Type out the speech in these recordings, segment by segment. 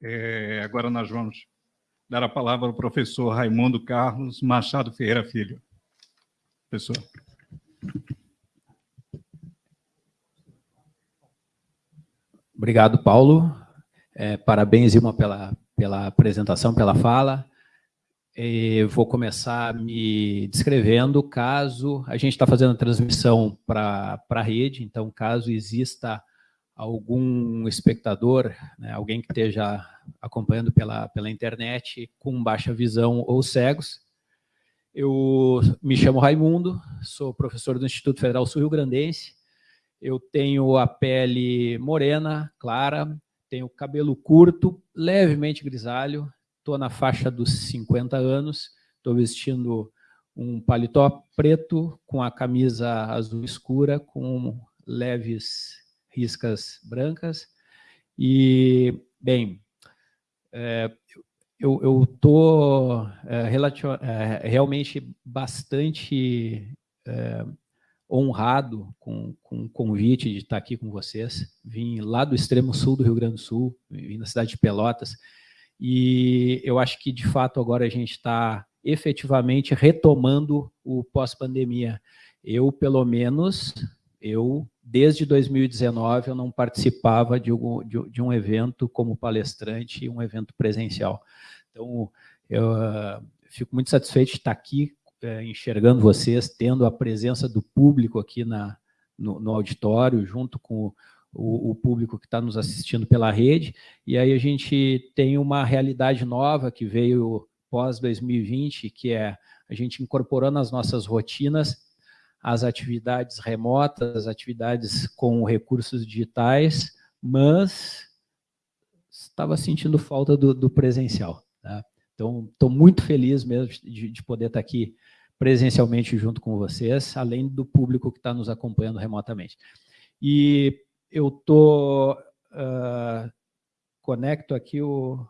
É, agora nós vamos dar a palavra ao professor Raimundo Carlos Machado Ferreira Filho. Professor. Obrigado, Paulo. É, parabéns, Ilma, pela, pela apresentação, pela fala. Eu vou começar me descrevendo, caso a gente está fazendo a transmissão para a rede, então caso exista algum espectador, né, alguém que esteja acompanhando pela, pela internet com baixa visão ou cegos, eu me chamo Raimundo, sou professor do Instituto Federal Sul-Rio Grandense, eu tenho a pele morena, clara, tenho cabelo curto, levemente grisalho, estou na faixa dos 50 anos, estou vestindo um paletó preto com a camisa azul escura, com leves riscas brancas. E, bem, é, eu estou é, é, realmente bastante é, honrado com, com o convite de estar aqui com vocês. Vim lá do extremo sul do Rio Grande do Sul, vim da cidade de Pelotas, e eu acho que, de fato, agora a gente está efetivamente retomando o pós-pandemia. Eu, pelo menos, eu, desde 2019, eu não participava de um, de, de um evento como palestrante, um evento presencial. Então, eu uh, fico muito satisfeito de estar aqui, uh, enxergando vocês, tendo a presença do público aqui na, no, no auditório, junto com o, o público que está nos assistindo pela rede, e aí a gente tem uma realidade nova que veio pós-2020, que é a gente incorporando as nossas rotinas as atividades remotas, atividades com recursos digitais, mas estava sentindo falta do, do presencial. Tá? Então, estou muito feliz mesmo de, de, poder estar aqui presencialmente junto com vocês, além do público que está nos acompanhando remotamente. E eu tô uh, conecto aqui o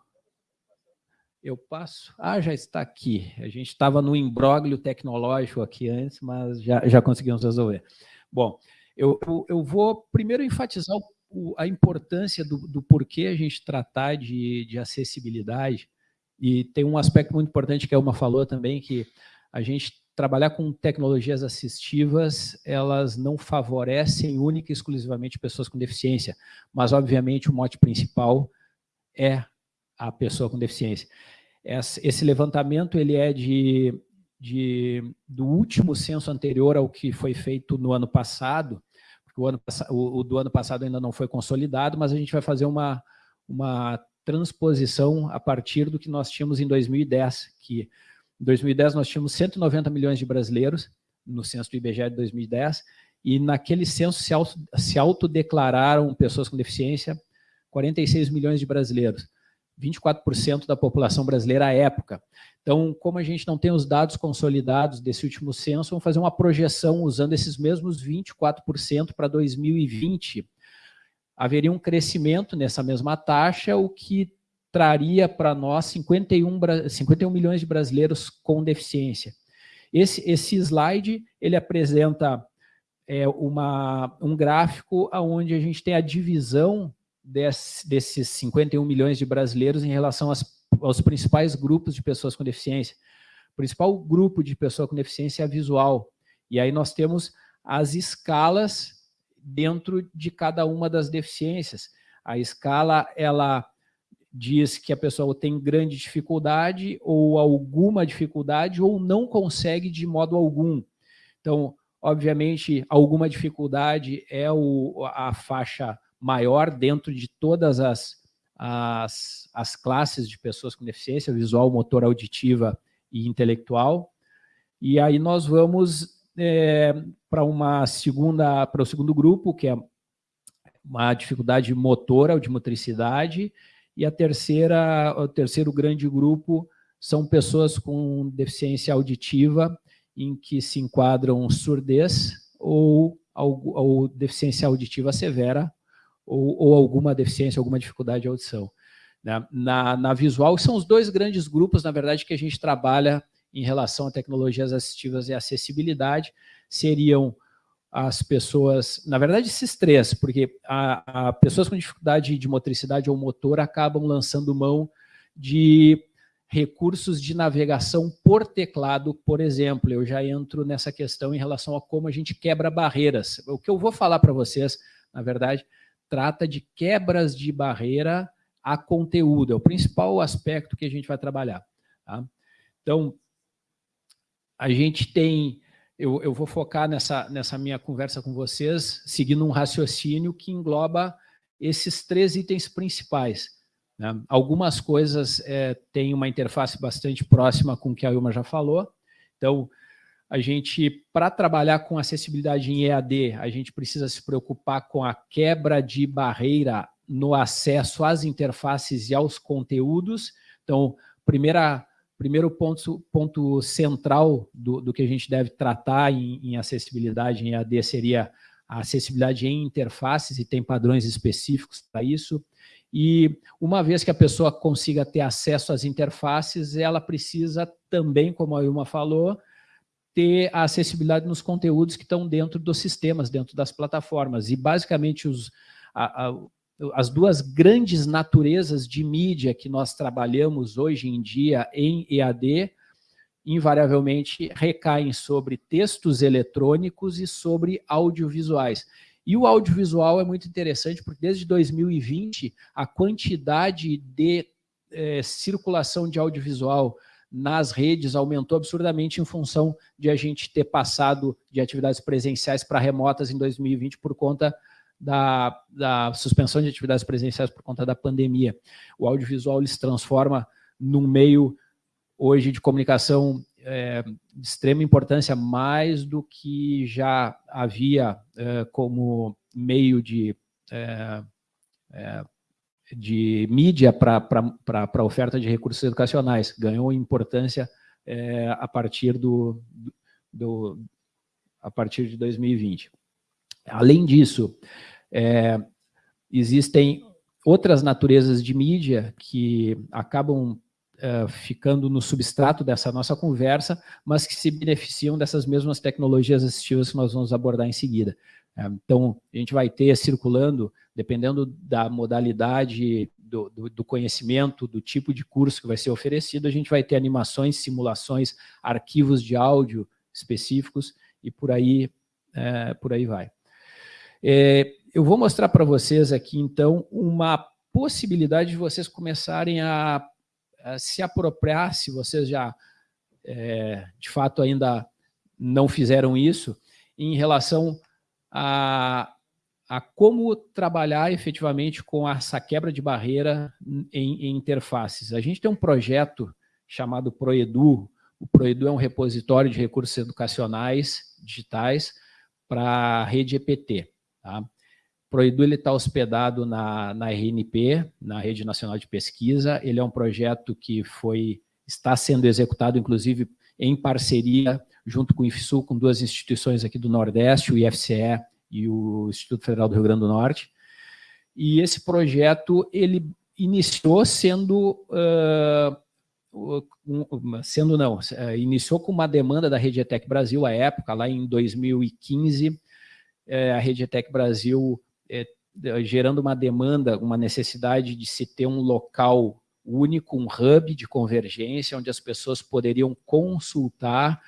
eu passo. Ah, já está aqui. A gente estava no imbróglio tecnológico aqui antes, mas já, já conseguimos resolver. Bom, eu, eu, vou primeiro enfatizar o, a importância do, do porquê a gente tratar de, de acessibilidade. E tem um aspecto muito importante que a Uma falou também, que a gente trabalhar com tecnologias assistivas, elas não favorecem única e exclusivamente pessoas com deficiência, mas, obviamente, o mote principal é a pessoa com deficiência. Esse levantamento ele é de, de, do último censo anterior ao que foi feito no ano passado, porque o, ano, o, o do ano passado ainda não foi consolidado, mas a gente vai fazer uma, uma transposição a partir do que nós tínhamos em 2010, que em 2010, nós tínhamos 190 milhões de brasileiros, no censo do IBGE de 2010, e naquele censo se, auto, se autodeclararam pessoas com deficiência 46 milhões de brasileiros, 24% da população brasileira à época. Então, como a gente não tem os dados consolidados desse último censo, vamos fazer uma projeção usando esses mesmos 24% para 2020. Haveria um crescimento nessa mesma taxa, o que traria para nós 51, 51 milhões de brasileiros com deficiência. Esse, esse slide, ele apresenta é, uma, um gráfico onde a gente tem a divisão desse, desses 51 milhões de brasileiros em relação às, aos principais grupos de pessoas com deficiência. O principal grupo de pessoa com deficiência é a visual. E aí nós temos as escalas dentro de cada uma das deficiências. A escala, ela diz que a pessoa tem grande dificuldade ou alguma dificuldade ou não consegue de modo algum. Então, obviamente, alguma dificuldade é o, a faixa maior dentro de todas as, as, as classes de pessoas com deficiência visual, motor, auditiva e intelectual. E aí nós vamos é, para uma segunda, para o segundo grupo, que é uma dificuldade motora ou de motricidade, e a terceira, o terceiro grande grupo são pessoas com deficiência auditiva, em que se enquadram surdez ou, ou deficiência auditiva severa, ou, ou, alguma deficiência, alguma dificuldade de audição. Na, né? na, na, visual, são os dois grandes grupos, na verdade, que a gente trabalha em relação a tecnologias assistivas e acessibilidade, seriam as pessoas, na verdade esses três, porque a, a pessoas com dificuldade de motricidade ou motor acabam lançando mão de recursos de navegação por teclado, por exemplo. Eu já entro nessa questão em relação a como a gente quebra barreiras. O que eu vou falar para vocês, na verdade, trata de quebras de barreira a conteúdo. É o principal aspecto que a gente vai trabalhar. Tá? Então, a gente tem eu, eu vou focar nessa, nessa minha conversa com vocês, seguindo um raciocínio que engloba esses três itens principais. Né? Algumas coisas é, têm uma interface bastante próxima com o que a Ilma já falou. Então, a gente, para trabalhar com acessibilidade em EAD, a gente precisa se preocupar com a quebra de barreira no acesso às interfaces e aos conteúdos. Então, primeira primeiro ponto, ponto central do, do que a gente deve tratar em, em acessibilidade em AD seria a acessibilidade em interfaces e tem padrões específicos para isso. E uma vez que a pessoa consiga ter acesso às interfaces, ela precisa também, como a Ilma falou, ter a acessibilidade nos conteúdos que estão dentro dos sistemas, dentro das plataformas. E basicamente os, a, a, as duas grandes naturezas de mídia que nós trabalhamos hoje em dia em EAD, invariavelmente recaem sobre textos eletrônicos e sobre audiovisuais. E o audiovisual é muito interessante, porque desde 2020, a quantidade de é, circulação de audiovisual nas redes aumentou absurdamente em função de a gente ter passado de atividades presenciais para remotas em 2020 por conta da, da suspensão de atividades presenciais por conta da pandemia. O audiovisual se transforma num meio hoje de comunicação é, de extrema importância, mais do que já havia é, como meio de, é, é de mídia para a oferta de recursos educacionais. Ganhou importância é, a partir do, do, a partir de 2020. Além disso, é, existem outras naturezas de mídia que acabam é, ficando no substrato dessa nossa conversa, mas que se beneficiam dessas mesmas tecnologias assistivas que nós vamos abordar em seguida. É, então, a gente vai ter circulando, dependendo da modalidade do, do, do, conhecimento, do tipo de curso que vai ser oferecido, a gente vai ter animações, simulações, arquivos de áudio específicos e por aí, é, por aí vai. É, eu vou mostrar para vocês aqui, então, uma possibilidade de vocês começarem a, a se apropriar, se vocês já, é, de fato, ainda não fizeram isso, em relação a, a como trabalhar efetivamente com essa quebra de barreira em, em interfaces. A gente tem um projeto chamado Proedu, o Proedu é um repositório de recursos educacionais digitais para a rede EPT. Tá? Proedu está hospedado na, na RNP, na Rede Nacional de Pesquisa. Ele é um projeto que foi, está sendo executado, inclusive, em parceria, junto com o IFSU, com duas instituições aqui do Nordeste, o IFCE e o Instituto Federal do Rio Grande do Norte. E esse projeto, ele iniciou sendo... Uh, sendo não, iniciou com uma demanda da Rede ETEC Brasil, à época, lá em 2015, é, a Rede ETEC Brasil é, gerando uma demanda, uma necessidade de se ter um local único, um hub de convergência, onde as pessoas poderiam consultar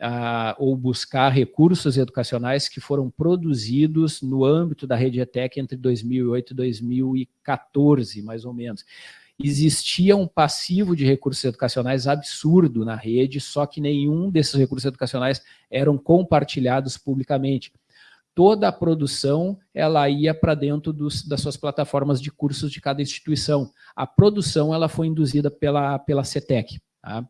ah, ou buscar recursos educacionais que foram produzidos no âmbito da rede ETEC entre 2008 e 2014, mais ou menos. Existia um passivo de recursos educacionais absurdo na rede, só que nenhum desses recursos educacionais eram compartilhados publicamente toda a produção ela ia para dentro dos, das suas plataformas de cursos de cada instituição. A produção ela foi induzida pela, pela CETEC. Tá?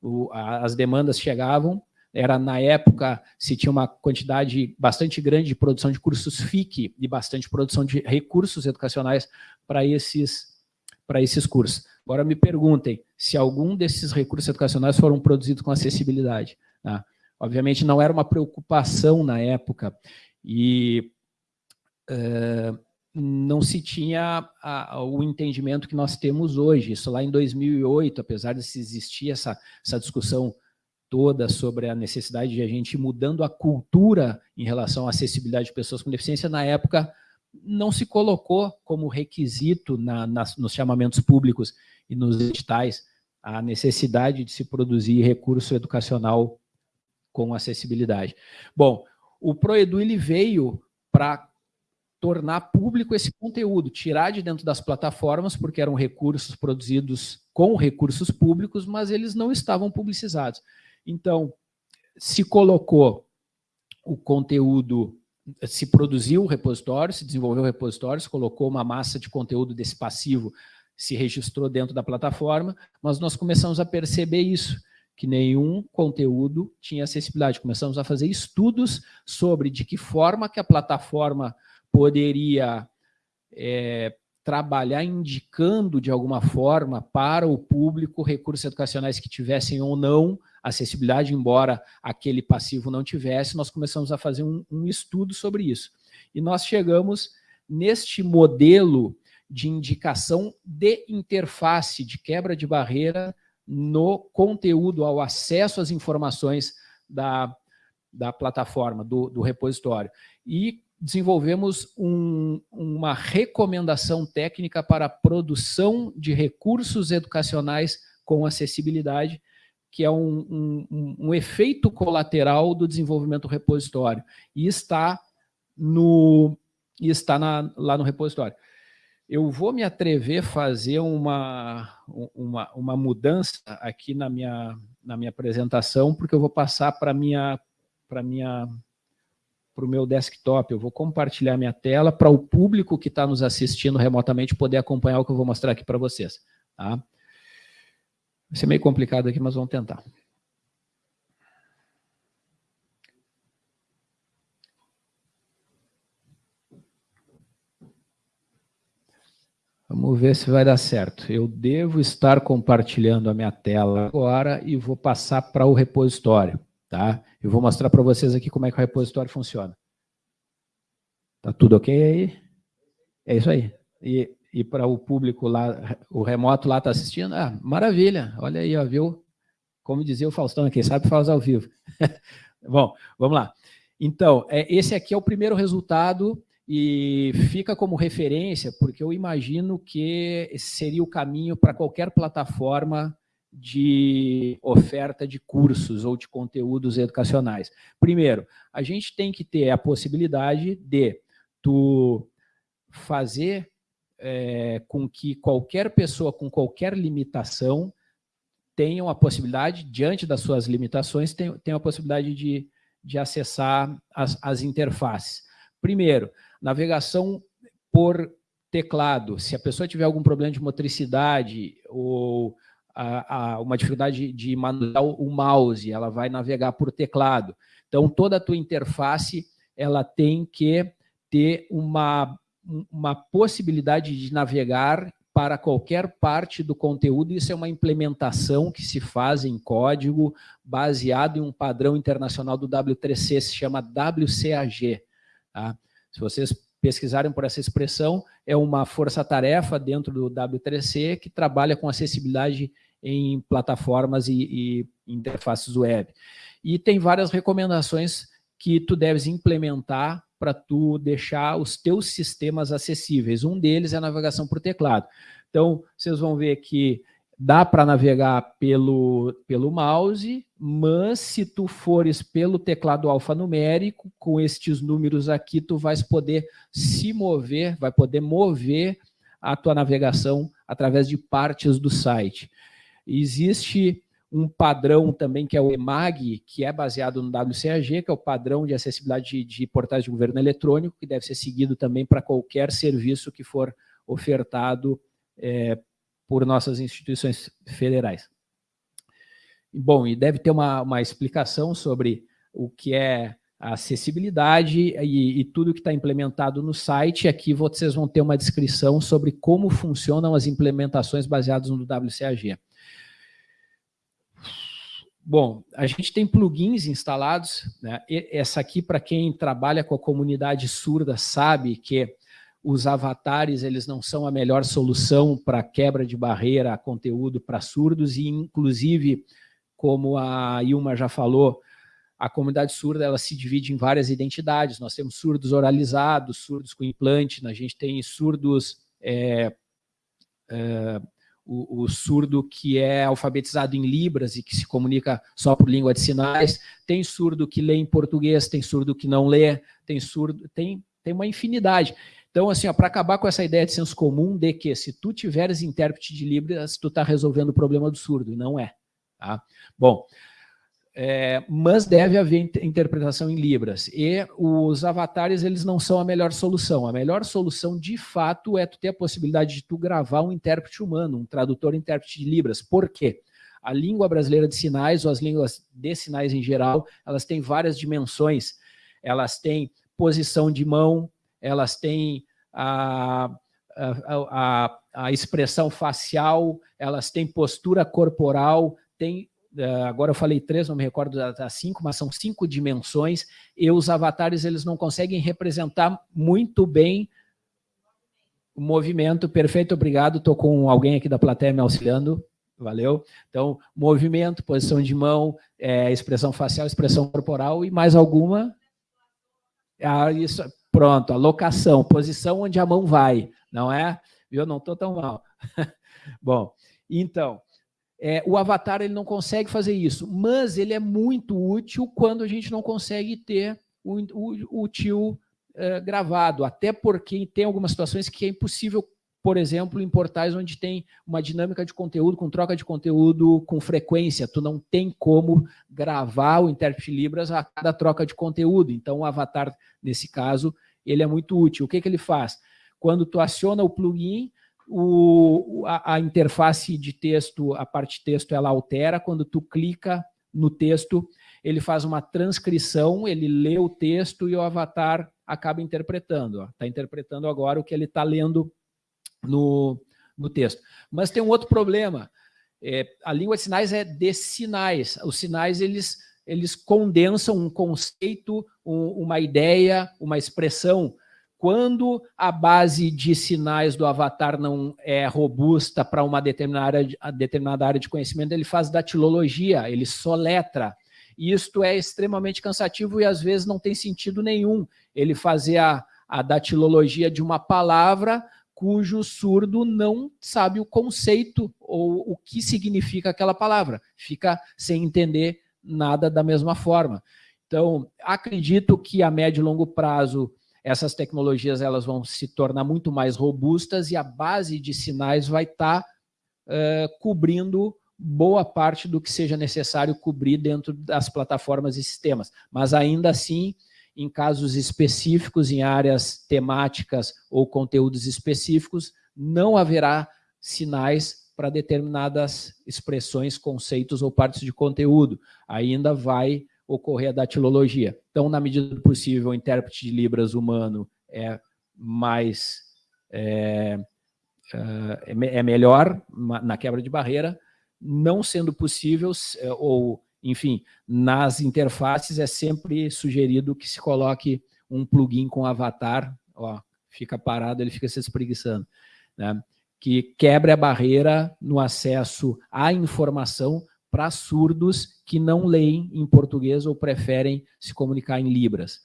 O, a, as demandas chegavam, era na época se tinha uma quantidade bastante grande de produção de cursos FIC e bastante produção de recursos educacionais para esses, para esses cursos. Agora me perguntem se algum desses recursos educacionais foram produzidos com acessibilidade. Tá? Obviamente não era uma preocupação na época, e uh, não se tinha a, a, o entendimento que nós temos hoje. Isso lá em 2008, apesar de se existir essa, essa discussão toda sobre a necessidade de a gente ir mudando a cultura em relação à acessibilidade de pessoas com deficiência, na época não se colocou como requisito na, nos chamamentos públicos e nos editais a necessidade de se produzir recurso educacional com acessibilidade. Bom, o Proedu ele veio para tornar público esse conteúdo, tirar de dentro das plataformas, porque eram recursos produzidos com recursos públicos, mas eles não estavam publicizados. Então, se colocou o conteúdo, se produziu o repositório, se desenvolveu o repositório, se colocou uma massa de conteúdo desse passivo, se registrou dentro da plataforma, mas nós começamos a perceber isso, que nenhum conteúdo tinha acessibilidade. Começamos a fazer estudos sobre de que forma que a plataforma poderia é, trabalhar indicando de alguma forma para o público recursos educacionais que tivessem ou não acessibilidade, embora aquele passivo não tivesse, nós começamos a fazer um, um estudo sobre isso. E nós chegamos neste modelo de indicação de interface, de quebra de barreira no conteúdo, ao acesso às informações da, da plataforma, do, do repositório. E desenvolvemos um, uma recomendação técnica para a produção de recursos educacionais com acessibilidade, que é um, um, um efeito colateral do desenvolvimento do repositório, e está, no, e está na, lá no repositório. Eu vou me atrever a fazer uma, uma, uma mudança aqui na minha, na minha apresentação, porque eu vou passar para minha, para minha para o meu desktop, eu vou compartilhar minha tela para o público que está nos assistindo remotamente poder acompanhar o que eu vou mostrar aqui para vocês. Tá? Vai ser meio complicado aqui, mas vamos tentar. Vamos ver se vai dar certo. Eu devo estar compartilhando a minha tela agora e vou passar para o repositório. Tá? Eu vou mostrar para vocês aqui como é que o repositório funciona. Tá tudo ok aí? É isso aí. E, e para o público lá, o remoto lá está assistindo? Ah, maravilha, olha aí, ó, viu? Como dizia o Faustão, quem sabe faz ao vivo. Bom, vamos lá. Então, é, esse aqui é o primeiro resultado e fica como referência, porque eu imagino que seria o caminho para qualquer plataforma de oferta de cursos ou de conteúdos educacionais. Primeiro, a gente tem que ter a possibilidade de tu fazer é, com que qualquer pessoa com qualquer limitação tenha a possibilidade, diante das suas limitações, tenha, a possibilidade de, de acessar as, as interfaces. Primeiro, navegação por teclado. Se a pessoa tiver algum problema de motricidade ou a, a, uma dificuldade de manusear o mouse, ela vai navegar por teclado. Então, toda a tua interface ela tem que ter uma, uma possibilidade de navegar para qualquer parte do conteúdo, isso é uma implementação que se faz em código baseado em um padrão internacional do W3C, se chama WCAG. Tá? Se vocês pesquisarem por essa expressão, é uma força-tarefa dentro do W3C que trabalha com acessibilidade em plataformas e, e interfaces web. E tem várias recomendações que tu deves implementar para tu deixar os teus sistemas acessíveis. Um deles é a navegação por teclado. Então, vocês vão ver que dá para navegar pelo, pelo mouse, mas se tu fores pelo teclado alfanumérico, com estes números aqui, tu vais poder se mover, vai poder mover a tua navegação através de partes do site. Existe um padrão também que é o EMAG, que é baseado no WCAG, que é o padrão de acessibilidade de, de portais de governo eletrônico, que deve ser seguido também para qualquer serviço que for ofertado é, por nossas instituições federais. Bom, e deve ter uma, uma explicação sobre o que é a acessibilidade e, e tudo que está implementado no site. Aqui vocês vão ter uma descrição sobre como funcionam as implementações baseadas no WCAG. Bom, a gente tem plugins instalados, né? essa aqui para quem trabalha com a comunidade surda sabe que os avatares eles não são a melhor solução para quebra de barreira a conteúdo para surdos e inclusive como a Ilma já falou, a comunidade surda ela se divide em várias identidades. Nós temos surdos oralizados, surdos com implante, a gente tem surdos é, é, o, o, surdo que é alfabetizado em Libras e que se comunica só por língua de sinais, tem surdo que lê em português, tem surdo que não lê, tem surdo, tem, tem uma infinidade. Então, assim, para acabar com essa ideia de senso comum de que se tu tiveres intérprete de Libras, tu está resolvendo o problema do surdo, e não é. Tá? Bom, é, mas deve haver interpretação em Libras. E os avatares, eles não são a melhor solução. A melhor solução, de fato, é tu ter a possibilidade de tu gravar um intérprete humano, um tradutor intérprete de Libras. Por quê? A língua brasileira de sinais, ou as línguas de sinais em geral, elas têm várias dimensões. Elas têm posição de mão, elas têm a, a, a, a expressão facial, elas têm postura corporal, tem agora eu falei três, não me recordo das cinco, mas são cinco dimensões, e os avatares eles não conseguem representar muito bem o movimento. Perfeito, obrigado, estou com alguém aqui da plateia me auxiliando, valeu. Então, movimento, posição de mão, é, expressão facial, expressão corporal e mais alguma? Ah, isso, pronto, a locação, posição onde a mão vai, não é? Eu não estou tão mal. Bom, então, é, o avatar ele não consegue fazer isso, mas ele é muito útil quando a gente não consegue ter o, o, o tio é, gravado, até porque tem algumas situações que é impossível, por exemplo, em portais onde tem uma dinâmica de conteúdo, com troca de conteúdo com frequência, tu não tem como gravar o intérprete Libras a cada troca de conteúdo, então o avatar, nesse caso, ele é muito útil. O que, que ele faz? Quando tu aciona o plugin, o, a, a, interface de texto, a parte texto, ela altera. Quando tu clica no texto, ele faz uma transcrição, ele lê o texto e o avatar acaba interpretando. Está interpretando agora o que ele está lendo no, no texto. Mas tem um outro problema. É, a língua de sinais é de sinais. Os sinais, eles, eles condensam um conceito, um, uma ideia, uma expressão quando a base de sinais do avatar não é robusta para uma determinada área, de, determinada área de conhecimento, ele faz datilologia, ele soletra. E isto é extremamente cansativo e às vezes não tem sentido nenhum ele fazer a, a datilologia de uma palavra cujo surdo não sabe o conceito ou o que significa aquela palavra. Fica sem entender nada da mesma forma. Então, acredito que a médio e longo prazo essas tecnologias elas vão se tornar muito mais robustas e a base de sinais vai estar tá, uh, cobrindo boa parte do que seja necessário cobrir dentro das plataformas e sistemas. Mas ainda assim, em casos específicos, em áreas temáticas ou conteúdos específicos, não haverá sinais para determinadas expressões, conceitos ou partes de conteúdo. Ainda vai ocorrer a datilologia. Então, na medida do possível, o intérprete de Libras humano é mais é, é, é melhor na quebra de barreira, não sendo possível, é, ou, enfim, nas interfaces é sempre sugerido que se coloque um plugin com avatar, ó, fica parado, ele fica se espreguiçando, né? que quebre a barreira no acesso à informação para surdos que não leem em português ou preferem se comunicar em libras.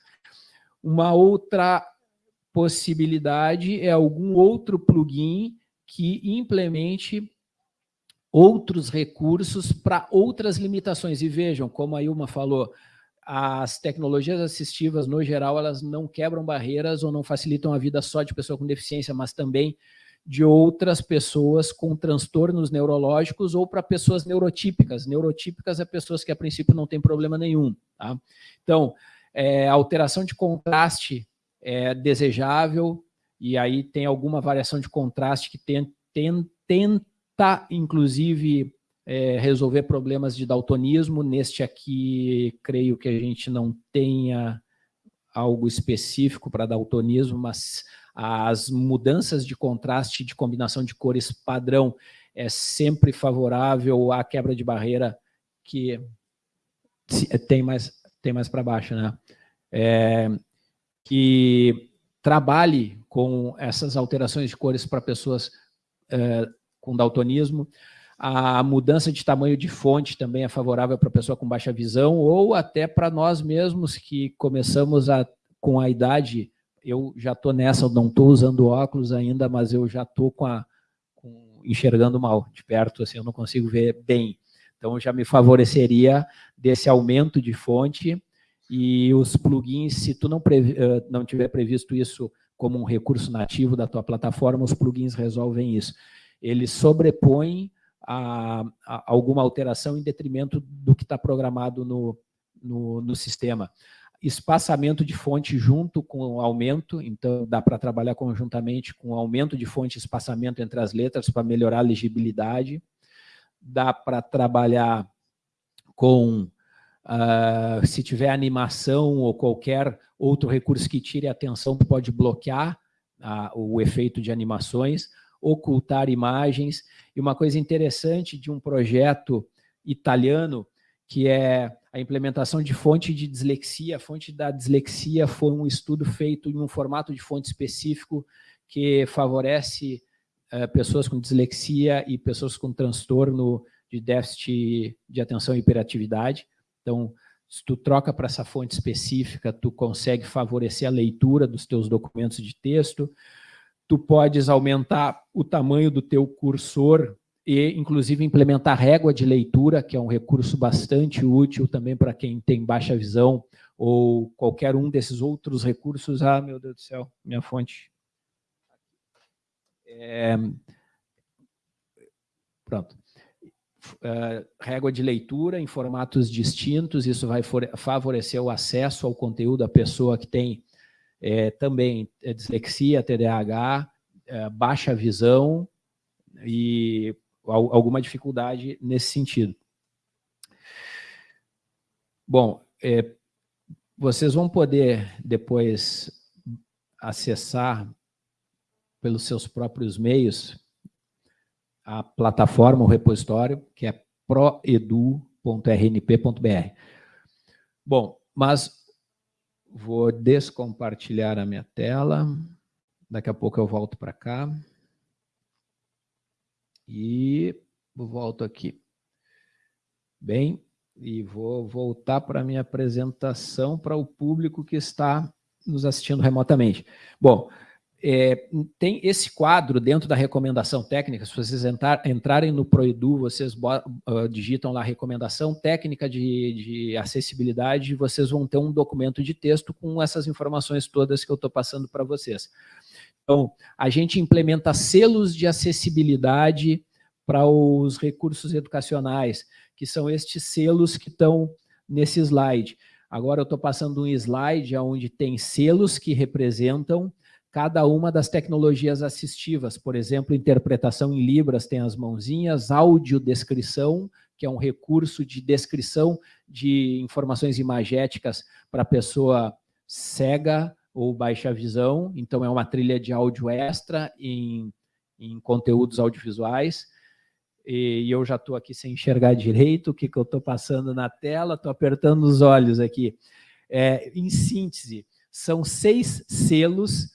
Uma outra possibilidade é algum outro plugin que implemente outros recursos para outras limitações. E vejam, como a Ilma falou, as tecnologias assistivas, no geral, elas não quebram barreiras ou não facilitam a vida só de pessoa com deficiência, mas também de outras pessoas com transtornos neurológicos ou para pessoas neurotípicas. Neurotípicas é pessoas que a princípio não tem problema nenhum. Tá? Então, é, alteração de contraste é desejável e aí tem alguma variação de contraste que tem, tem, tenta, inclusive, é, resolver problemas de daltonismo. Neste aqui, creio que a gente não tenha algo específico para daltonismo, mas as mudanças de contraste, de combinação de cores padrão, é sempre favorável à quebra de barreira que tem mais, tem mais para baixo, né? É, que trabalhe com essas alterações de cores para pessoas é, com daltonismo. A mudança de tamanho de fonte também é favorável para pessoa com baixa visão ou até para nós mesmos que começamos a, com a idade, eu já estou nessa, eu não estou usando óculos ainda, mas eu já estou com com, enxergando mal de perto, assim, eu não consigo ver bem. Então, já me favoreceria desse aumento de fonte e os plugins, se tu não, previ, eh, não tiver previsto isso como um recurso nativo da tua plataforma, os plugins resolvem isso. Eles sobrepõem a, a alguma alteração em detrimento do que está programado no, no, no sistema espaçamento de fonte junto com o aumento, então dá para trabalhar conjuntamente com aumento de fonte e espaçamento entre as letras para melhorar a legibilidade, dá para trabalhar com, uh, se tiver animação ou qualquer outro recurso que tire a atenção, pode bloquear uh, o efeito de animações, ocultar imagens, e uma coisa interessante de um projeto italiano, que é a implementação de fonte de dislexia. A fonte da dislexia foi um estudo feito em um formato de fonte específico que favorece uh, pessoas com dislexia e pessoas com transtorno de déficit de atenção e hiperatividade. Então, se tu troca para essa fonte específica, tu consegue favorecer a leitura dos teus documentos de texto, tu podes aumentar o tamanho do teu cursor e, inclusive, implementar régua de leitura, que é um recurso bastante útil também para quem tem baixa visão, ou qualquer um desses outros recursos. Ah, meu Deus do céu, minha fonte. É... Pronto. Uh, régua de leitura em formatos distintos, isso vai favorecer o acesso ao conteúdo da pessoa que tem é, também dislexia, TDAH, é, baixa visão e alguma dificuldade nesse sentido. Bom, é, vocês vão poder depois acessar pelos seus próprios meios a plataforma, o repositório, que é proedu.rnp.br. Bom, mas vou descompartilhar a minha tela. Daqui a pouco eu volto para cá. E volto aqui. Bem, e vou voltar para a minha apresentação para o público que está nos assistindo remotamente. Bom, é, tem esse quadro dentro da recomendação técnica, se vocês entrar, entrarem no Proedu, vocês uh, digitam lá recomendação técnica de, de acessibilidade, vocês vão ter um documento de texto com essas informações todas que eu estou passando para vocês. Então, a gente implementa selos de acessibilidade para os recursos educacionais, que são estes selos que estão nesse slide. Agora eu estou passando um slide onde tem selos que representam cada uma das tecnologias assistivas. Por exemplo, interpretação em Libras tem as mãozinhas, audiodescrição, que é um recurso de descrição de informações imagéticas para pessoa cega ou baixa visão, então é uma trilha de áudio extra em, em conteúdos audiovisuais, e, eu já estou aqui sem enxergar direito. O que, que eu estou passando na tela, estou apertando os olhos aqui. É, em síntese, são seis selos,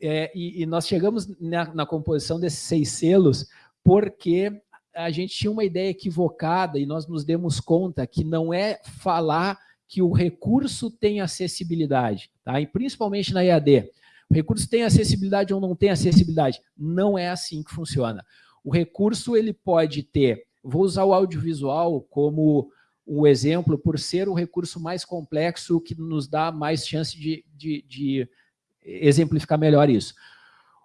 é, e, e, nós chegamos na, na composição desses seis selos porque a gente tinha uma ideia equivocada e nós nos demos conta que não é falar que o recurso tem acessibilidade, tá? e principalmente na EAD. O recurso tem acessibilidade ou não tem acessibilidade? Não é assim que funciona. O recurso ele pode ter, vou usar o audiovisual como um exemplo, por ser o recurso mais complexo que nos dá mais chance de, de, de exemplificar melhor isso.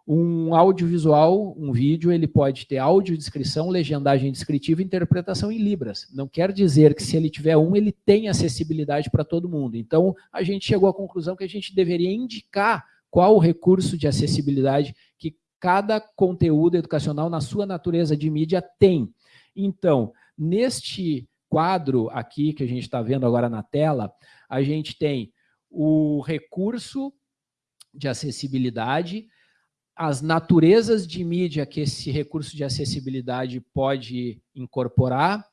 Um audiovisual, um vídeo, ele pode ter audiodescrição, legendagem descritiva e interpretação em Libras. Não quer dizer que se ele tiver um, ele tem acessibilidade para todo mundo. Então, a gente chegou à conclusão que a gente deveria indicar qual o recurso de acessibilidade que cada conteúdo educacional, na sua natureza de mídia, tem. Então, neste quadro aqui, que a gente está vendo agora na tela, a gente tem o recurso de acessibilidade, as naturezas de mídia que esse recurso de acessibilidade pode incorporar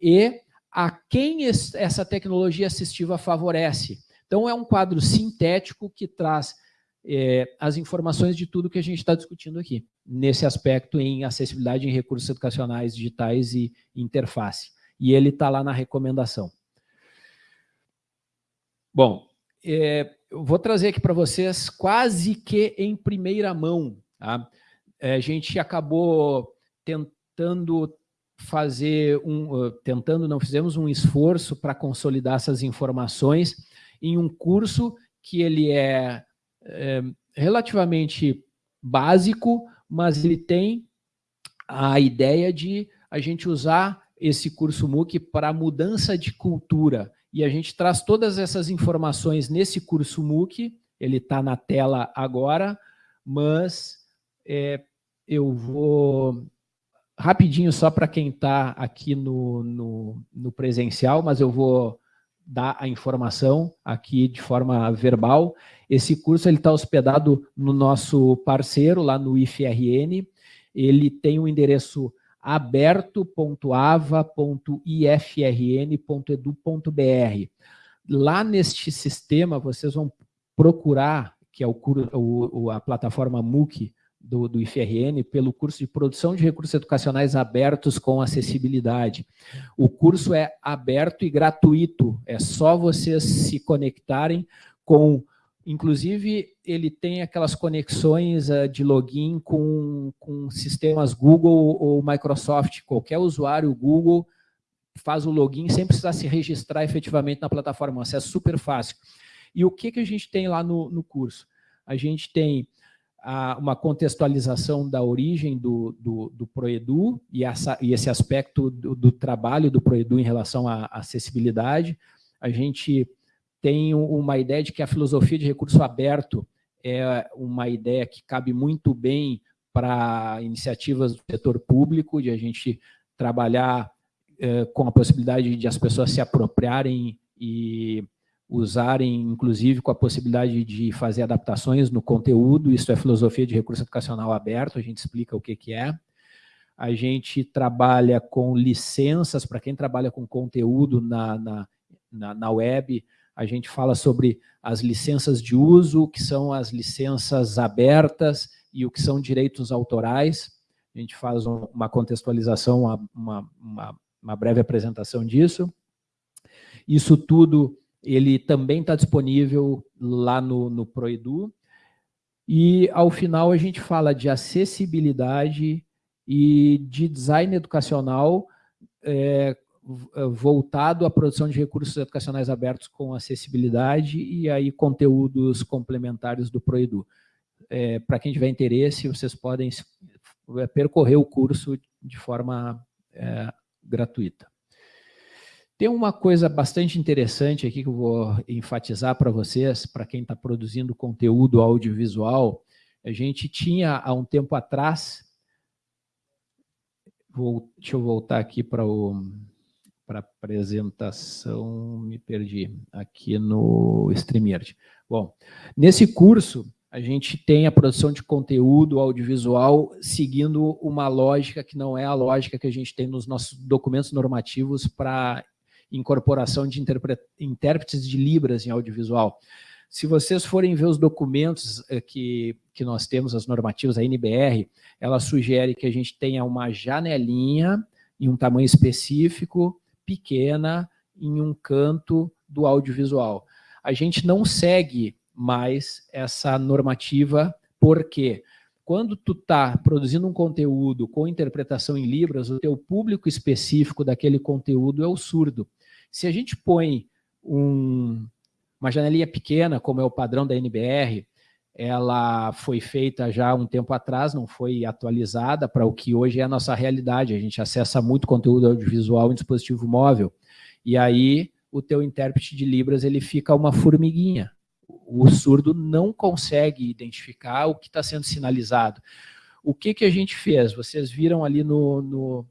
e a quem essa tecnologia assistiva favorece. Então, é um quadro sintético que traz é, as informações de tudo que a gente está discutindo aqui, nesse aspecto em acessibilidade em recursos educacionais digitais e interface. E ele está lá na recomendação. Bom, é, eu vou trazer aqui para vocês quase que em primeira mão. Tá? É, a gente acabou tentando fazer um, tentando, não fizemos um esforço para consolidar essas informações em um curso que ele é, é relativamente básico, mas ele tem a ideia de a gente usar esse curso MOOC para mudança de cultura. E a gente traz todas essas informações nesse curso MOOC, ele está na tela agora, mas é, eu vou rapidinho só para quem está aqui no, no, no, presencial, mas eu vou dar a informação aqui de forma verbal. Esse curso está hospedado no nosso parceiro, lá no IFRN. Ele tem o um endereço aberto.ava.ifrn.edu.br. Lá neste sistema, vocês vão procurar, que é o, o a plataforma MOOC, do, do IFRN pelo curso de Produção de Recursos Educacionais Abertos com Acessibilidade. O curso é aberto e gratuito, é só vocês se conectarem com... Inclusive, ele tem aquelas conexões uh, de login com, com sistemas Google ou Microsoft. Qualquer usuário Google faz o login sem precisar se registrar efetivamente na plataforma. Isso é super fácil. E o que, que a gente tem lá no, no curso? A gente tem a, uma contextualização da origem do, do, do Proedu e, essa, e esse aspecto do, do, trabalho do Proedu em relação à acessibilidade. A gente tem uma ideia de que a filosofia de recurso aberto é uma ideia que cabe muito bem para iniciativas do setor público, de a gente trabalhar eh, com a possibilidade de as pessoas se apropriarem e usarem, inclusive, com a possibilidade de fazer adaptações no conteúdo, isso é filosofia de recurso educacional aberto, a gente explica o que, que é. A gente trabalha com licenças, para quem trabalha com conteúdo na, na, na, na web, a gente fala sobre as licenças de uso, que são as licenças abertas e o que são direitos autorais. A gente faz uma contextualização, uma, uma, uma breve apresentação disso. Isso tudo ele também está disponível lá no, no Proedu. E, ao final, a gente fala de acessibilidade e de design educacional é, voltado à produção de recursos educacionais abertos com acessibilidade e aí conteúdos complementares do Proedu. É, Para quem tiver interesse, vocês podem percorrer o curso de forma é, gratuita. Tem uma coisa bastante interessante aqui que eu vou enfatizar para vocês, para quem está produzindo conteúdo audiovisual. A gente tinha, há um tempo atrás, vou, deixa eu voltar aqui para a apresentação, me perdi, aqui no StreamYard. Bom, nesse curso, a gente tem a produção de conteúdo audiovisual seguindo uma lógica que não é a lógica que a gente tem nos nossos documentos normativos para incorporação de intérpretes de Libras em audiovisual. Se vocês forem ver os documentos eh, que, que nós temos, as normativas, a NBR, ela sugere que a gente tenha uma janelinha em um tamanho específico, pequena, em um canto do audiovisual. A gente não segue mais essa normativa, porque quando tu está produzindo um conteúdo com interpretação em Libras, o teu público específico daquele conteúdo é o surdo. Se a gente põe um, uma janelinha pequena, como é o padrão da NBR, ela foi feita já um tempo atrás, não foi atualizada para o que hoje é a nossa realidade. A gente acessa muito conteúdo audiovisual em dispositivo móvel. E aí o teu intérprete de Libras ele fica uma formiguinha. O surdo não consegue identificar o que está sendo sinalizado. O que, que a gente fez? Vocês viram ali no, no,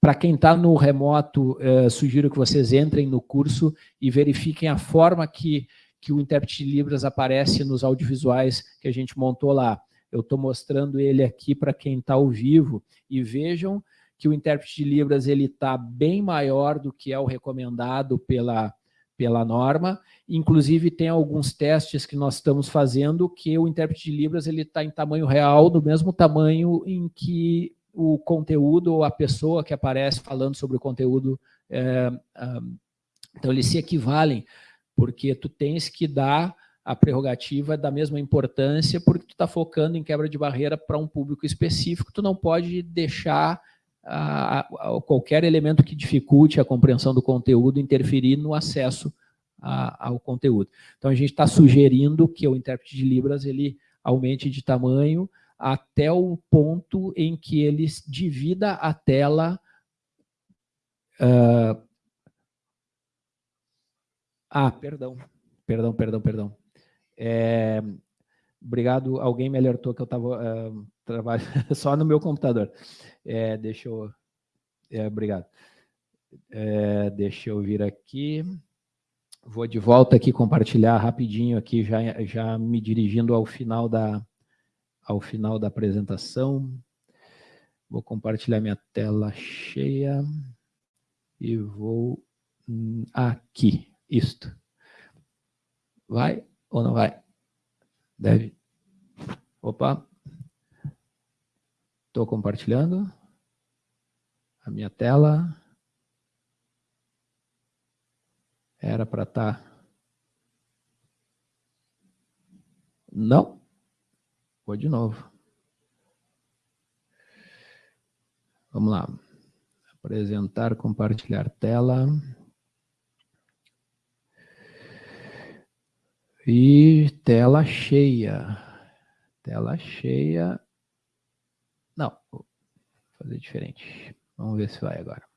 para quem está no remoto, eh, sugiro que vocês entrem no curso e verifiquem a forma que, que o intérprete de Libras aparece nos audiovisuais que a gente montou lá. Eu estou mostrando ele aqui para quem está ao vivo e vejam que o intérprete de Libras ele está bem maior do que é o recomendado pela, pela norma, inclusive tem alguns testes que nós estamos fazendo que o intérprete de Libras está em tamanho real, do mesmo tamanho em que o conteúdo ou a pessoa que aparece falando sobre o conteúdo, é, então eles se equivalem, porque tu tens que dar a prerrogativa da mesma importância, porque tu está focando em quebra de barreira para um público específico, tu não pode deixar qualquer elemento que dificulte a compreensão do conteúdo interferir no acesso a, ao conteúdo. Então, a gente está sugerindo que o intérprete de Libras ele aumente de tamanho até o ponto em que ele divida a tela... Ah, perdão, perdão, perdão, perdão. É, obrigado, alguém me alertou que eu estava uh, trabalhando só no meu computador. É, deixa eu... É, obrigado. É, deixa eu vir aqui. Vou de volta aqui compartilhar rapidinho aqui, já, já me dirigindo ao final da, ao final da apresentação. Vou compartilhar minha tela cheia e vou hum, aqui, isto. Vai ou não vai? Deve. Opa. Estou compartilhando a minha tela. Era para estar... Tá... Não. Vou de novo. Vamos lá. Apresentar, compartilhar tela. E tela cheia. Tela cheia. Não, vou fazer diferente. Vamos ver se vai agora.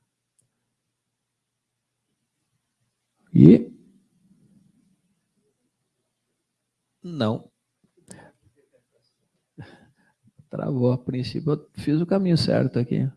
E... Não. Travou a princípio, eu fiz o caminho certo aqui.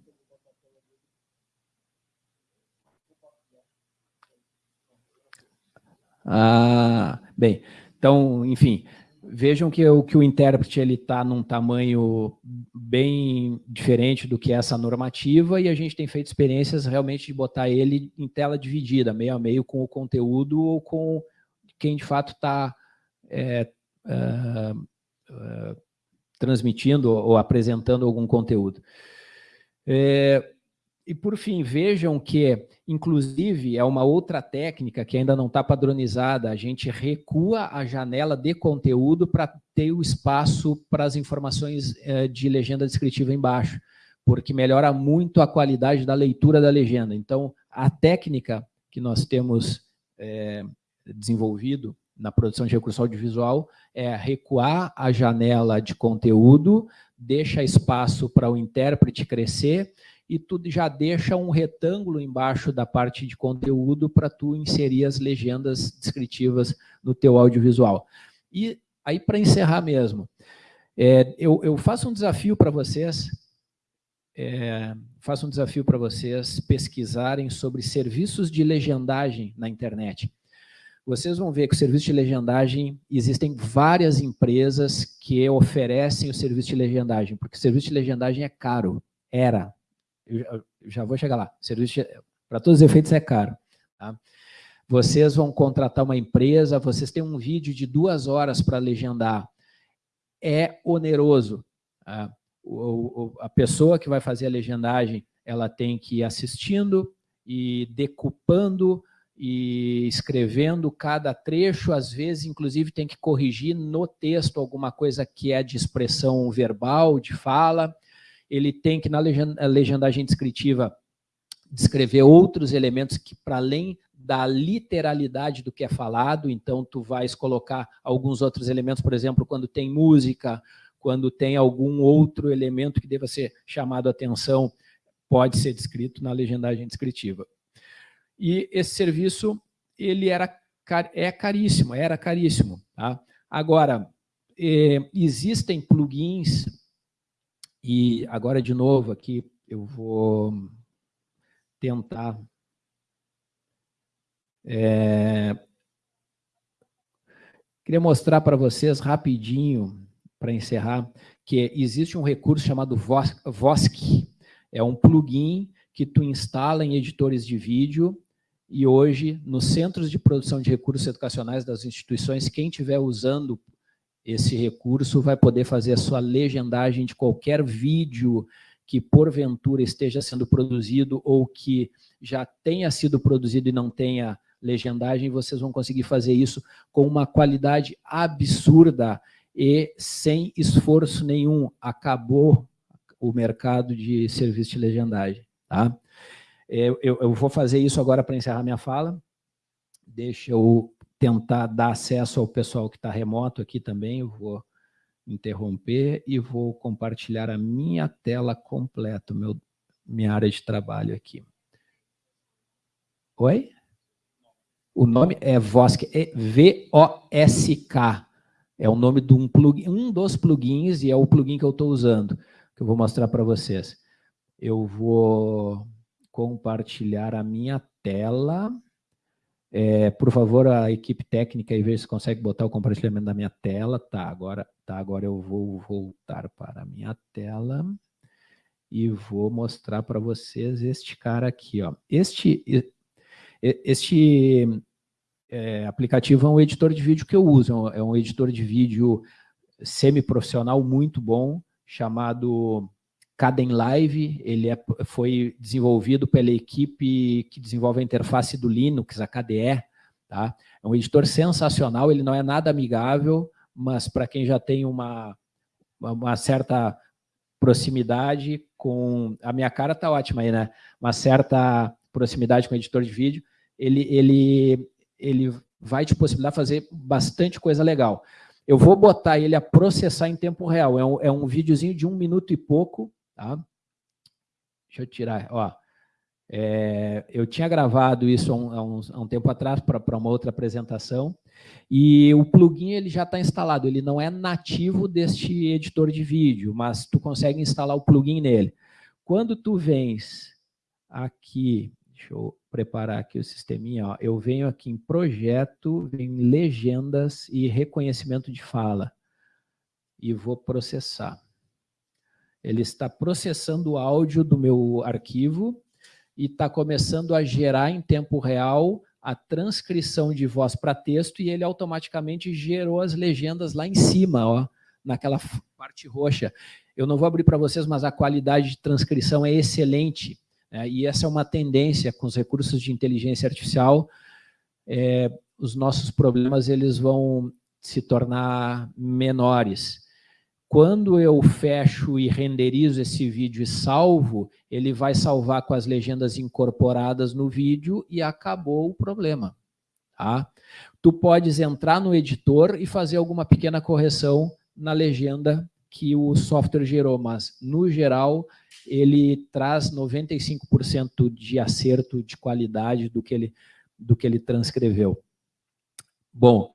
Ah, bem, então, enfim, vejam que o, que o intérprete está num tamanho bem diferente do que essa normativa e a gente tem feito experiências realmente de botar ele em tela dividida, meio a meio com o conteúdo ou com quem de fato está é, é, é, transmitindo ou apresentando algum conteúdo. É, e por fim, vejam que, inclusive, é uma outra técnica que ainda não está padronizada, a gente recua a janela de conteúdo para ter o espaço para as informações é, de legenda descritiva embaixo, porque melhora muito a qualidade da leitura da legenda. Então, a técnica que nós temos é, desenvolvido na produção de recurso audiovisual é recuar a janela de conteúdo, deixa espaço para o intérprete crescer e tu já deixa um retângulo embaixo da parte de conteúdo para tu inserir as legendas descritivas no teu audiovisual. E aí, para encerrar mesmo, é, eu, eu, faço um desafio para vocês, é, faço um desafio para vocês pesquisarem sobre serviços de legendagem na internet vocês vão ver que o serviço de legendagem, existem várias empresas que oferecem o serviço de legendagem, porque o serviço de legendagem é caro, era, eu já vou chegar lá, serviço para todos os efeitos é caro. Tá? Vocês vão contratar uma empresa, vocês têm um vídeo de duas horas para legendar, é oneroso. Tá? O, o, a pessoa que vai fazer a legendagem, ela tem que ir assistindo e decupando e escrevendo cada trecho, às vezes, inclusive, tem que corrigir no texto alguma coisa que é de expressão verbal, de fala. Ele tem que, na legendagem descritiva, descrever outros elementos que, para além da literalidade do que é falado, então tu vais colocar alguns outros elementos, por exemplo, quando tem música, quando tem algum outro elemento que deva ser chamado a atenção, pode ser descrito na legendagem descritiva. E esse serviço ele era, é caríssimo, era caríssimo. Tá? Agora, é, existem plugins, e agora de novo aqui eu vou tentar... É, queria mostrar para vocês rapidinho, para encerrar, que existe um recurso chamado Vosk, é um plugin que tu instala em editores de vídeo e hoje, nos centros de produção de recursos educacionais das instituições, quem estiver usando esse recurso vai poder fazer a sua legendagem de qualquer vídeo que porventura esteja sendo produzido ou que já tenha sido produzido e não tenha legendagem, vocês vão conseguir fazer isso com uma qualidade absurda e sem esforço nenhum. Acabou o mercado de serviço de legendagem. Tá? Eu, eu, eu vou fazer isso agora para encerrar minha fala. Deixa eu tentar dar acesso ao pessoal que está remoto aqui também. Eu vou interromper e vou compartilhar a minha tela completa, meu, minha área de trabalho aqui. Oi? O nome é Vosk, é V-O-S-K. É o nome de um plugin, um dos plugins, e é o plugin que eu estou usando, que eu vou mostrar para vocês. Eu vou compartilhar a minha tela. É, por favor, a equipe técnica, aí veja se consegue botar o compartilhamento da minha tela. Tá, agora, tá, agora eu vou voltar para a minha tela e vou mostrar para vocês este cara aqui. Ó. Este, este é, aplicativo é um editor de vídeo que eu uso, é um é editor de vídeo semi-profissional muito bom, chamado Caden Live, ele é, foi desenvolvido pela equipe que desenvolve a interface do Linux, a KDE, tá? É um editor sensacional, ele não é nada amigável, mas para quem já tem uma, uma certa proximidade com... A minha cara tá ótima aí, né? Uma certa proximidade com o editor de vídeo, ele, ele, ele vai te possibilitar fazer bastante coisa legal. Eu vou botar ele a processar em tempo real. É um, é um videozinho de um minuto e pouco. Tá? Deixa eu tirar. Ó, é, eu tinha gravado isso há um, há um, há um tempo atrás para uma outra apresentação. E o plugin ele já está instalado. Ele não é nativo deste editor de vídeo, mas tu consegue instalar o plugin nele. Quando tu vens aqui Deixa eu preparar aqui o sisteminha. Ó. Eu venho aqui em projeto, em legendas e reconhecimento de fala. E vou processar. Ele está processando o áudio do meu arquivo e está começando a gerar em tempo real a transcrição de voz para texto e ele automaticamente gerou as legendas lá em cima, ó, naquela parte roxa. Eu não vou abrir para vocês, mas a qualidade de transcrição é excelente. É, e essa é uma tendência com os recursos de inteligência artificial, é, os nossos problemas eles vão se tornar menores. Quando eu fecho e renderizo esse vídeo e salvo, ele vai salvar com as legendas incorporadas no vídeo e acabou o problema. Tá? Tu podes entrar no editor e fazer alguma pequena correção na legenda que o software gerou, mas no geral ele traz 95% de acerto de qualidade do que, ele, do que ele transcreveu. Bom,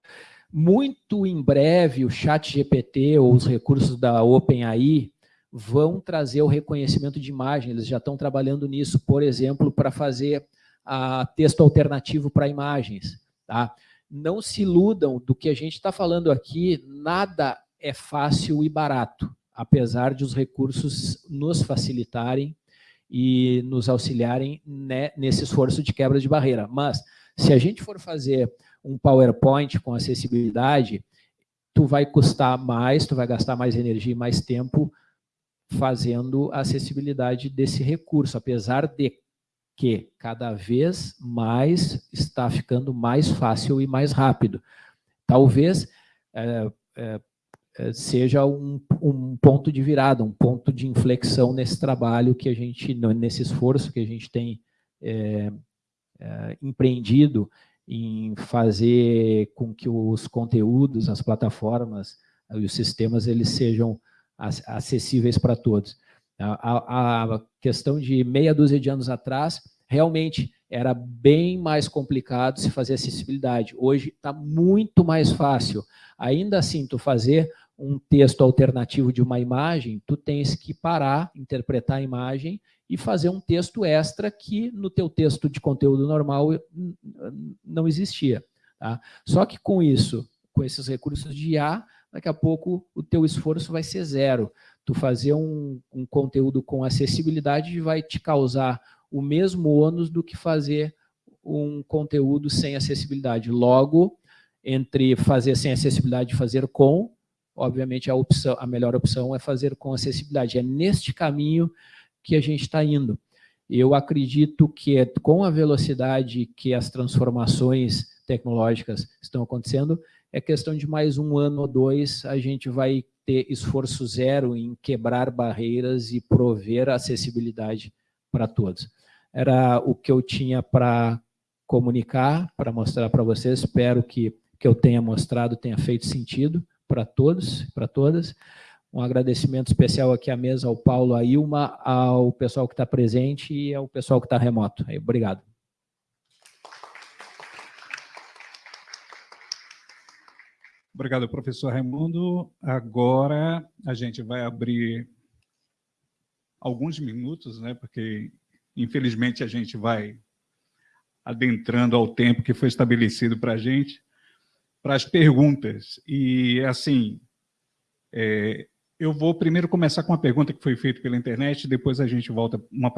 muito em breve o chat GPT ou os recursos da OpenAI vão trazer o reconhecimento de imagem, eles já estão trabalhando nisso, por exemplo, para fazer a texto alternativo para imagens. Tá? Não se iludam do que a gente está falando aqui, nada é fácil e barato apesar de os recursos nos facilitarem e nos auxiliarem né, nesse esforço de quebra de barreira. Mas, se a gente for fazer um PowerPoint com acessibilidade, tu vai custar mais, tu vai gastar mais energia e mais tempo fazendo a acessibilidade desse recurso, apesar de que cada vez mais está ficando mais fácil e mais rápido. Talvez é, é, eh, seja um, um, ponto de virada, um ponto de inflexão nesse trabalho que a gente, nesse esforço que a gente tem é, é, empreendido em fazer com que os conteúdos, as plataformas e os sistemas eles sejam acessíveis para todos. A, a, questão de meia dúzia de anos atrás, realmente era bem mais complicado se fazer acessibilidade. Hoje está muito mais fácil. Ainda assim, tu fazer um texto alternativo de uma imagem, tu tens que parar, interpretar a imagem e fazer um texto extra que no teu texto de conteúdo normal não existia. Tá? Só que com isso, com esses recursos de IA, daqui a pouco o teu esforço vai ser zero. Tu fazer um, um conteúdo com acessibilidade vai te causar o mesmo ônus do que fazer um conteúdo sem acessibilidade. Logo, entre fazer sem acessibilidade e fazer com, obviamente a, opção, a melhor opção é fazer com acessibilidade. É neste caminho que a gente está indo. Eu acredito que é com a velocidade que as transformações tecnológicas estão acontecendo, é questão de mais um ano ou dois, a gente vai ter esforço zero em quebrar barreiras e prover acessibilidade para todos. Era o que eu tinha para comunicar, para mostrar para vocês, espero que, que eu tenha mostrado, tenha feito sentido para todos, para todas. Um agradecimento especial aqui à mesa, ao Paulo, à Ilma, ao pessoal que está presente e ao pessoal que está remoto. Obrigado. Obrigado, professor Raimundo. Agora a gente vai abrir alguns minutos, né, porque infelizmente a gente vai adentrando ao tempo que foi estabelecido para a gente, para as perguntas. E, assim, é, eu vou primeiro começar com uma pergunta que foi feita pela internet, depois a gente volta uma